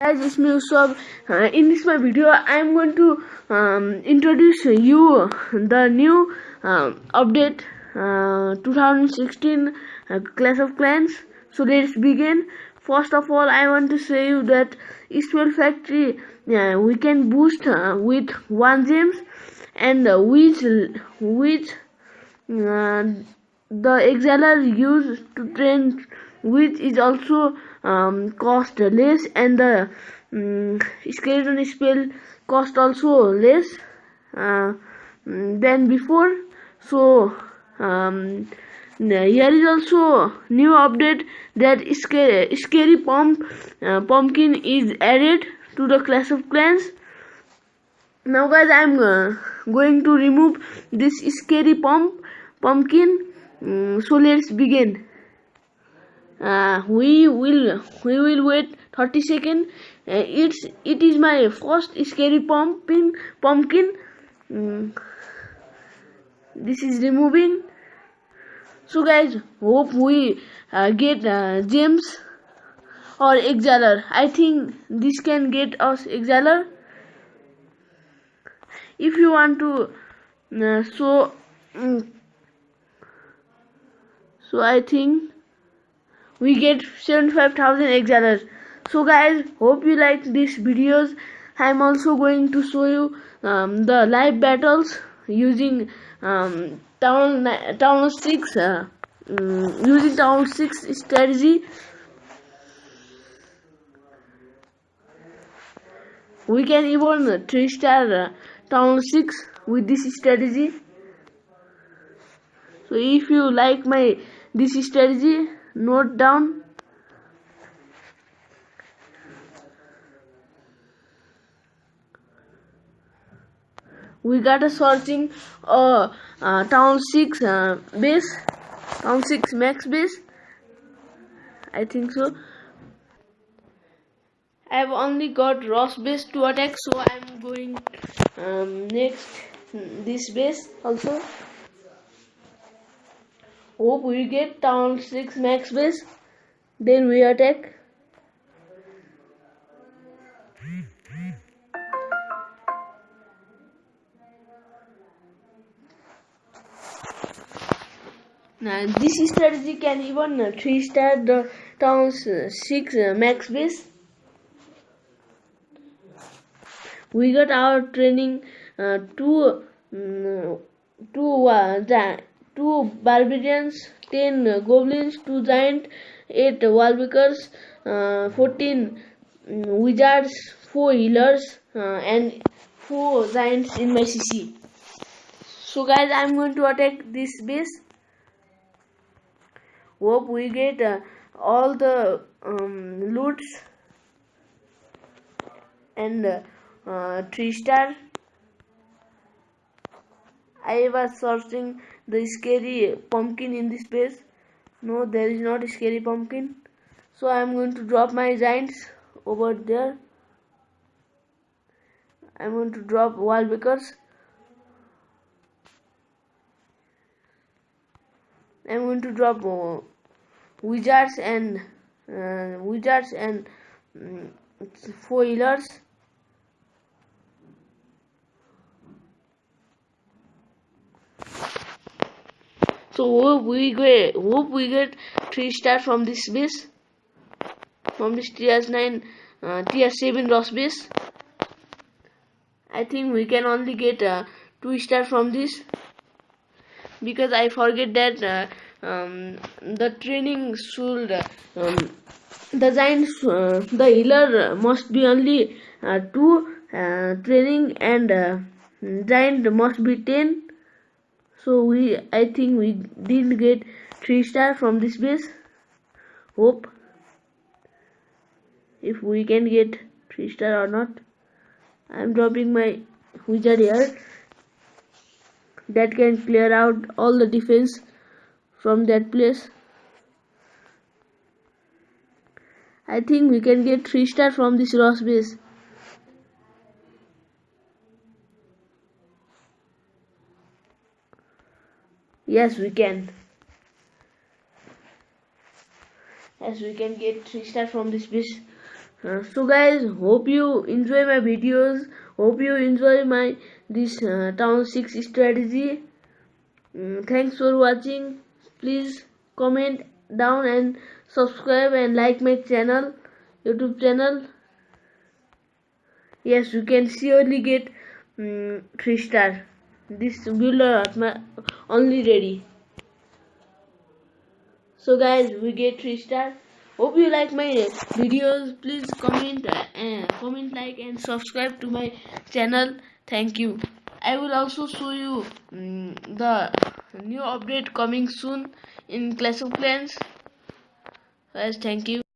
guys it's me. Uh, in this my video I'm going to um, introduce you the new uh, update uh, 2016 uh, Clash of Clans so let's begin first of all I want to say you that Spell Factory we can boost uh, with one gems and which which uh, the elixir used to train which is also um, cost less and the um, skeleton spell cost also less uh, than before. So um, here is also new update that scary, scary pump uh, pumpkin is added to the clash of clans. Now guys i'm uh, going to remove this scary pump pumpkin. Um, so let's begin uh, we will we will wait 30 seconds uh, it's it is my first scary pumpkin pumpkin. Mm. this is removing. So guys hope we uh, get uh, gems or elixir. I think this can get us elixir. If you want to uh, so mm, so i think we get 75,000 elixirs so guys hope you liked these videos. I'm also going to show you um, the live battles using um, town town 6 uh, um, using town 6 strategy. We can even 3 star uh, town 6 with this strategy. So if you like my this strategy note down. We got a searching uh, uh, town 6 uh, base town 6 max base. I think so. I have only got Ross base to attack so I'm going um, next this base also Hope we get town 6 max base. Then we attack. Now this strategy can even 3 star the town's 6 max base. We got our training uh, two, um, two uh, two barbarians, 10 goblins, 2 giant, 8 wallbreakers, uh, 14 um, wizards, 4 healers, uh, and 4 giants in my CC. So guys, I'm going to attack this base. Hope we get uh, all the um, loots and uh, 3 star. I was searching the scary pumpkin in this place no there is not a scary pumpkin. So I am going to drop my giants over there. I am going to drop wall breakers I am going to drop uh, wizards and uh, wizards and um, four So hope we get we get three star from this base. From this tier 9 uh, tier 7 Ross base. I think we can only get uh, two star from this. Because I forget that uh, um, the training should um, the uh, the healer must be only uh, two uh, training and uh, giant must be 10 so we I think we didn't get 3 star from this base. Hope if we can get 3 star or not. I'm dropping my wizard here. That can clear out all the defense from that place. I think we can get 3 star from this Ross base Yes, we can. Yes, we can get 3 star from this base. uh, so guys hope you enjoy my videos. Hope you enjoy my this uh, town 6 strategy. Mm, thanks for watching. Please comment down and subscribe and like my channel youtube channel. Yes you can surely get um, three star. This builder my only ready. So guys we get three star hope you like my videos. Please comment uh, comment like and subscribe to my channel. Thank you. I will also show you um, the new update coming soon in clash of clans. Guys thank you